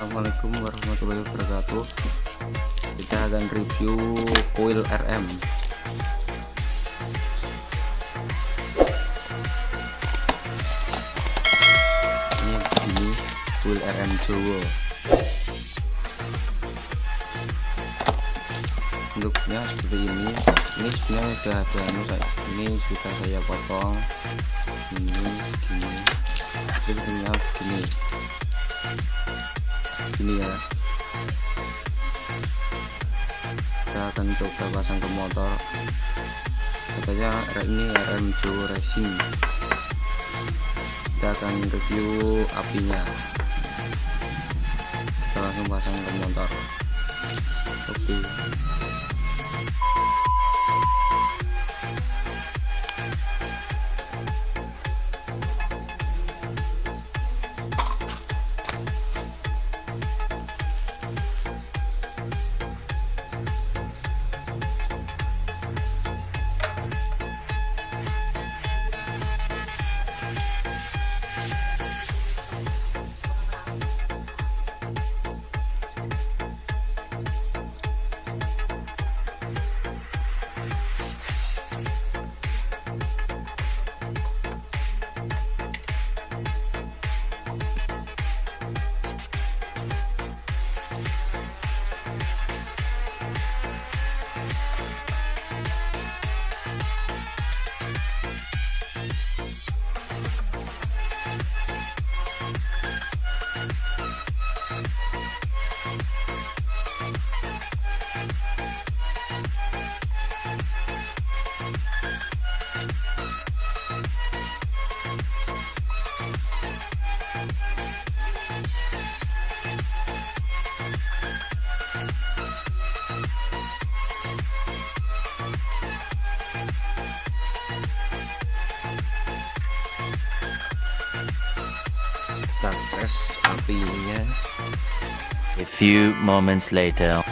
Assalamualaikum warahmatullahi wabarakatuh. Kita akan review coil RM ini begini coil RM Jowo bentuknya seperti ini. Ini sebenarnya sudah ada anu, ini sudah saya potong. Ini gini. Ini begini gini ya. Kita akan coba pasang ke motor. Katanya ini RM Racing. Kita akan review apinya. Kita langsung pasang ke motor. Oke. okay. A few moments later